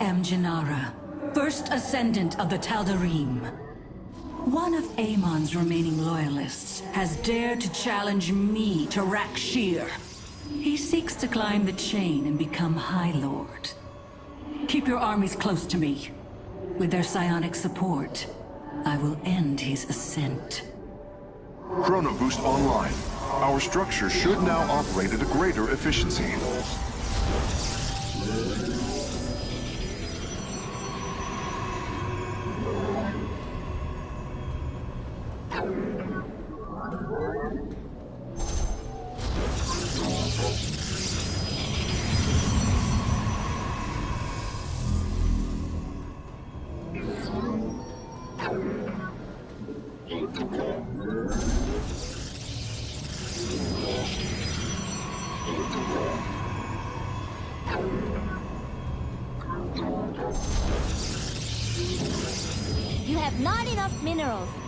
am Jinara, first ascendant of the Tal'Darim. One of Amon's remaining loyalists has dared to challenge me to Rak'Shir. He seeks to climb the chain and become High Lord. Keep your armies close to me. With their psionic support, I will end his ascent. Chrono Boost online. Our structure should now operate at a greater efficiency. You have not enough minerals.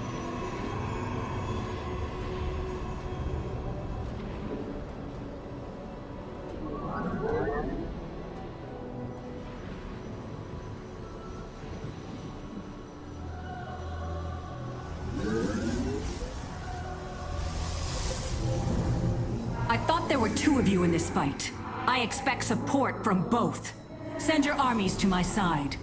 Two of you in this fight. I expect support from both. Send your armies to my side.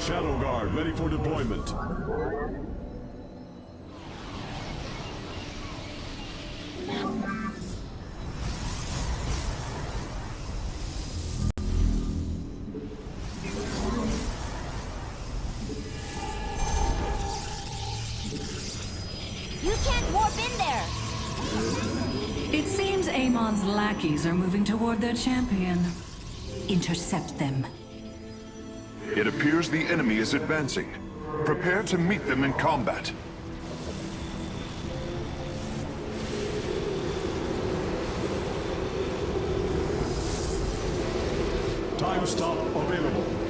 Shadow Guard ready for deployment. Amon's lackeys are moving toward their champion. Intercept them. It appears the enemy is advancing. Prepare to meet them in combat. Time stop available.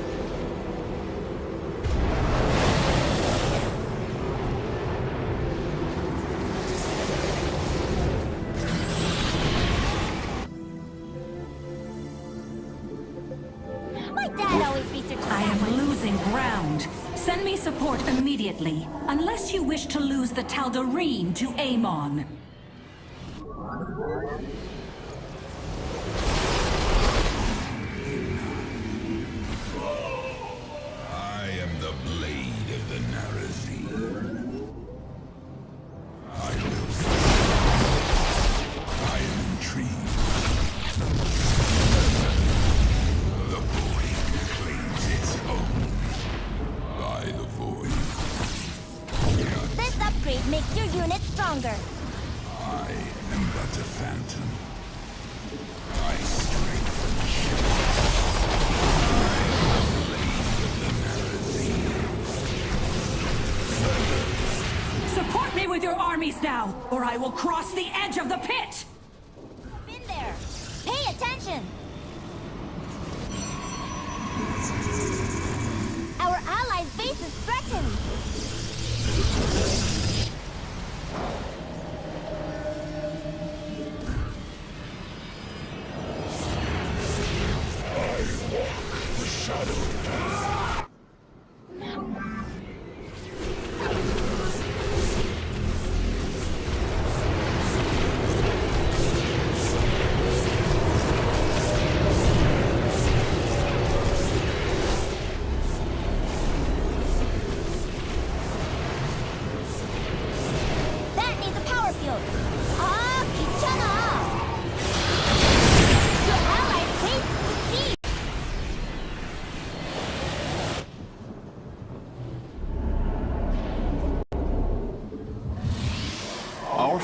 The Tal'Darim to Amon. Now, or I will cross the edge of the pit! Warp in there. Pay attention.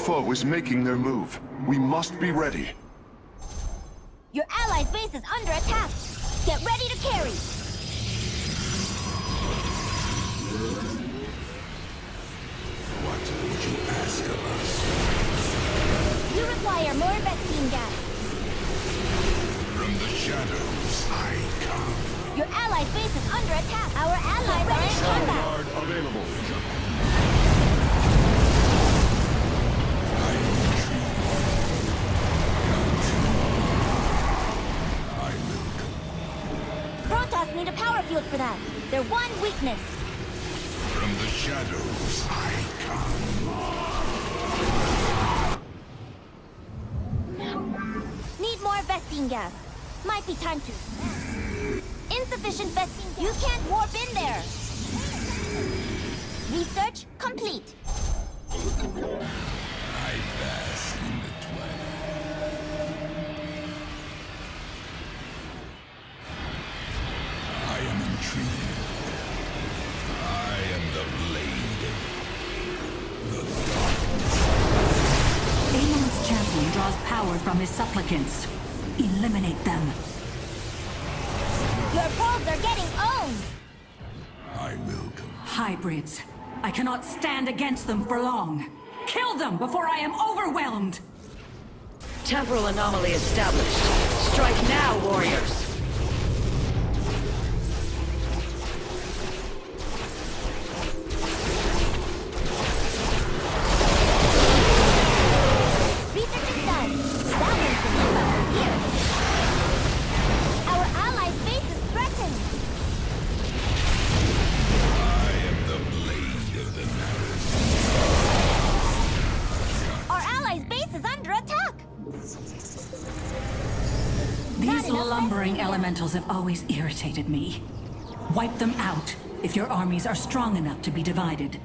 foe is making their move. We must be ready. Your ally's base is under attack. Get ready to carry. What would you ask of us? You require more investigating gas. From the shadows, I come. Your ally's base is under attack. Our allies are in combat. For one weakness. From the shadows I come. Need more vesting gas. Might be time to. Insufficient Vespene gas. You can't warp in there. Research complete. I bask in the twilight. I am intrigued. From his supplicants. Eliminate them. Your probes are getting owned. I will come. Hybrids. I cannot stand against them for long. Kill them before I am overwhelmed! Temporal anomaly established. Strike now, warriors! Elementals have always irritated me. Wipe them out if your armies are strong enough to be divided.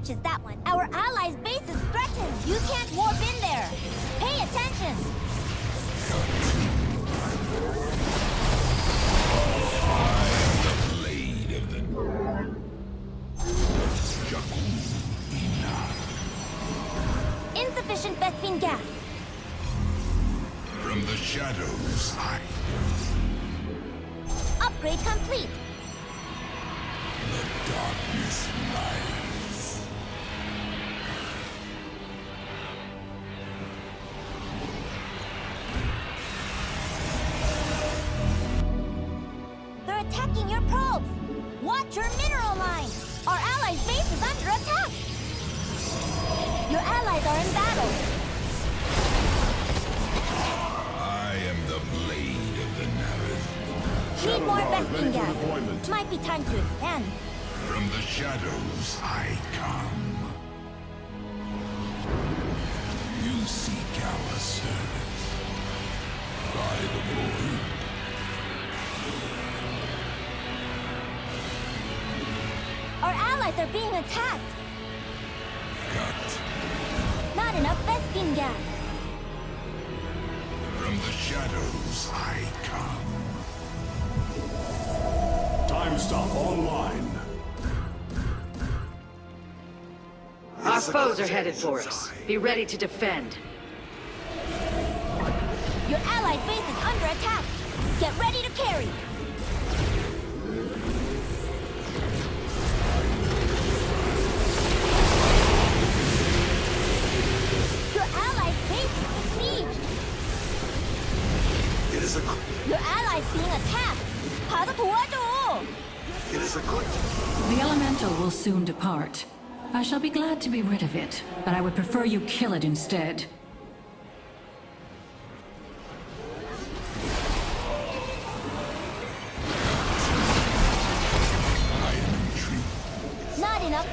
Always researches that one. Our allies' base is threatened. You can't warp in there. Pay attention. Insufficient Vespene gas. From the shadows I allies are in battle. I am the blade of the Narus. Need more ready gas. Might be time to expand. From the shadows I come. You seek our service. By the void. Our allies are being attacked. Cut. From the shadows I come. Time stop online. Our foes are headed for us. Be ready to defend. Your allied base is under attack. Get ready to carry. Is a good. The elemental will soon depart. I shall be glad to be rid of it, but I would prefer you kill it instead. I am intrigued. Not enough.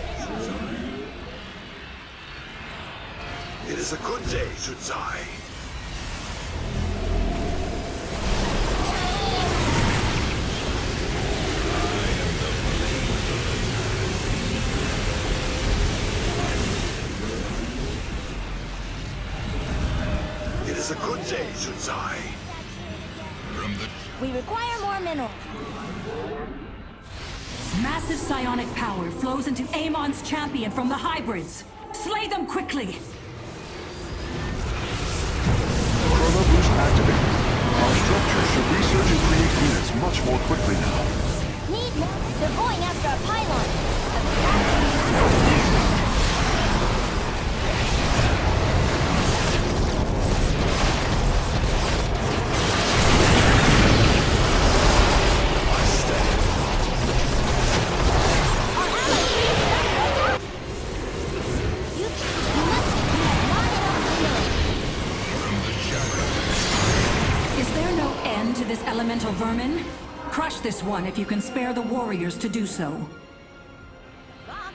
It is a good day to die. Psionic power flows into Amon's champion from the hybrids. Slay them quickly! Chrono Boost activated. Our structure should research and create units much more quickly now. Need more. They're going after a pylon. To this elemental vermin? Crush this one if you can spare the warriors to do so. Fox,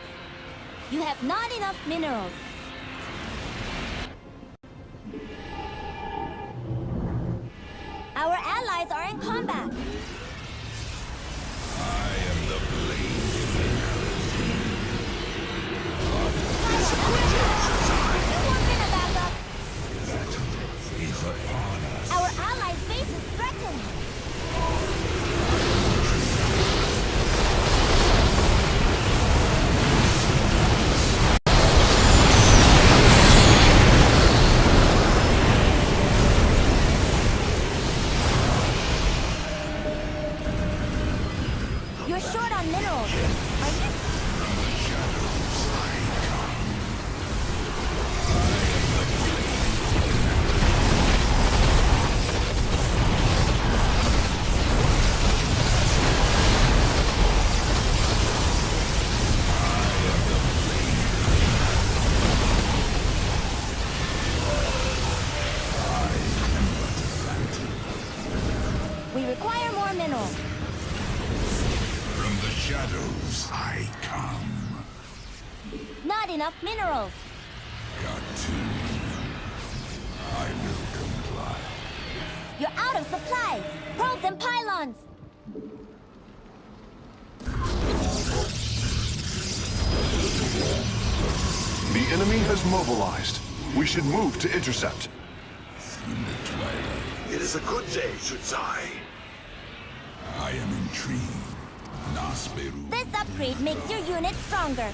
You have not enough minerals. Our allies are in combat. Shadows I come. Not enough minerals. Got to. I will comply. You're out of supply. Probes and pylons. The enemy has mobilized. We should move to intercept. In the twilight, It is a good day, Shudzai. I am intrigued. This upgrade makes your unit stronger.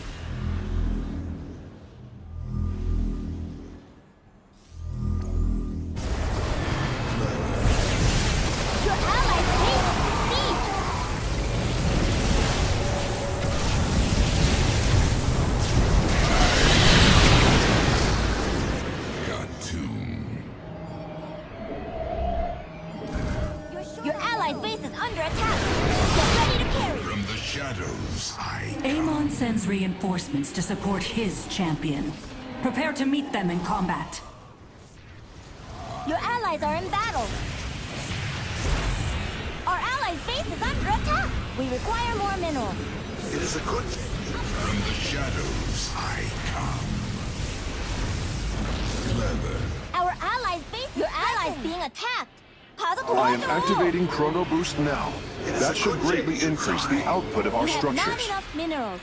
reinforcements to support his champion. Prepare to meet them in combat. Your allies are in battle. Our allies' base is under attack. We require more minerals. It is a good thing. From the shadows I come. Clever. Our allies' base Your allies present. being attacked. I am activating Chrono Boost now. That should greatly increase the output of our structures. not enough minerals.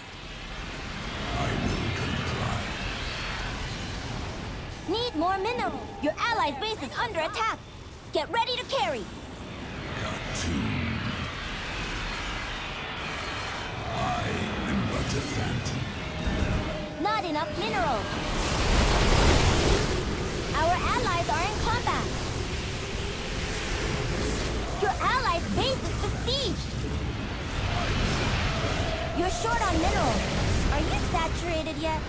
More mineral. Your allies' base is under attack. Get ready to carry. Got to. I am but a phantom. Not enough minerals. Our allies are in combat. Your allies' base is besieged. You're short on minerals. Are you saturated yet?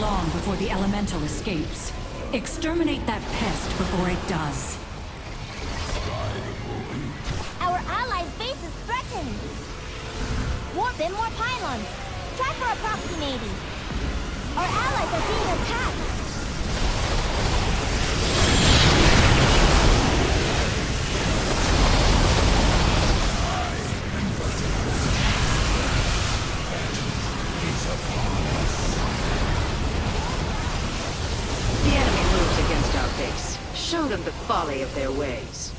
Long before the elemental escapes. Exterminate that pest before it does. Our allies' base is threatened. Warp in more pylons. Try for approximating. Our allies are being attacked. show them the folly of their ways.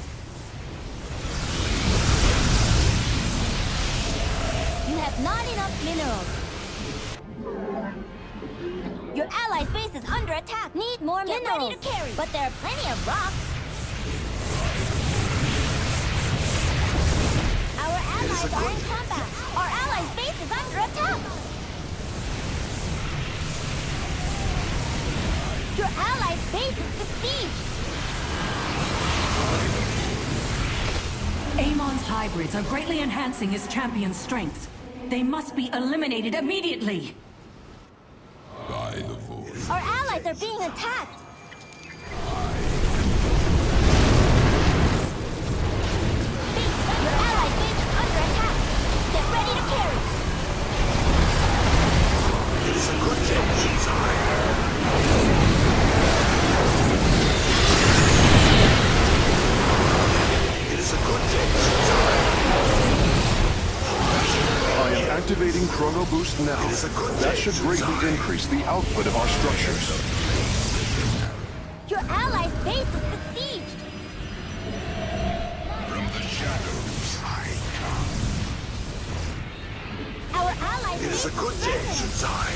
You have not enough minerals. Your allied base is under attack. Need more Get minerals. ready to carry. But there are plenty of rocks. Our allies are in combat. Our allies' base is under attack. Your allies' base is besieged. Amon's hybrids are greatly enhancing his champion's strength. They must be eliminated immediately! By the voice. Our allies are being attacked. Base, your allied base is under attack. Get ready to carry. It is a good day, Shinzai. It it's a good day I am activating Chrono Boost now. that should greatly increase the output of our structures. Your allies' base is besieged! From the shadows I come. Our allies' It is a good day, Shunsai.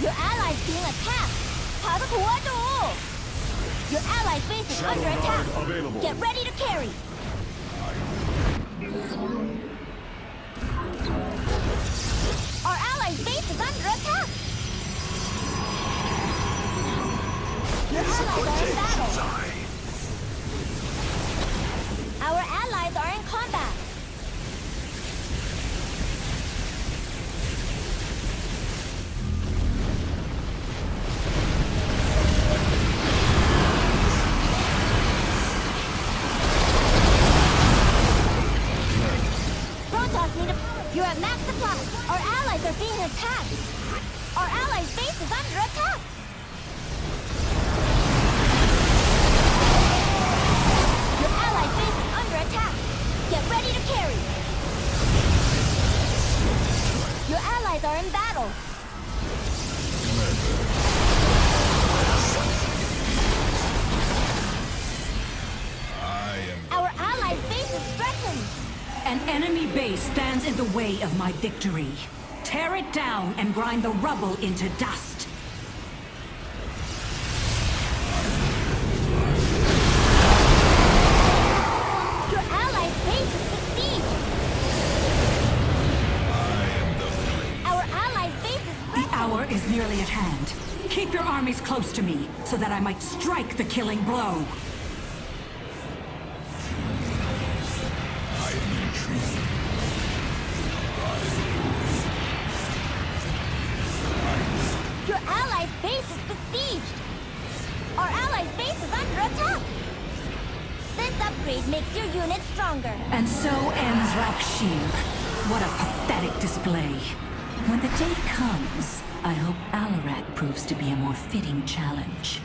Your allies being attacked! 他的国度 your allies' base is Shadow under attack. Available. Get ready to carry. Our allies' base is under attack. Your It is a allies are in battle. Our allies are in combat. Way of my victory. Tear it down and grind the rubble into dust. Your allied base is besieged. The. Our allied base is The hour is nearly at hand. Keep your armies close to me, so that I might strike the killing blow. Stronger. And so ends Rak'Shir. What a pathetic display. When the day comes, I hope Alarak proves to be a more fitting challenge.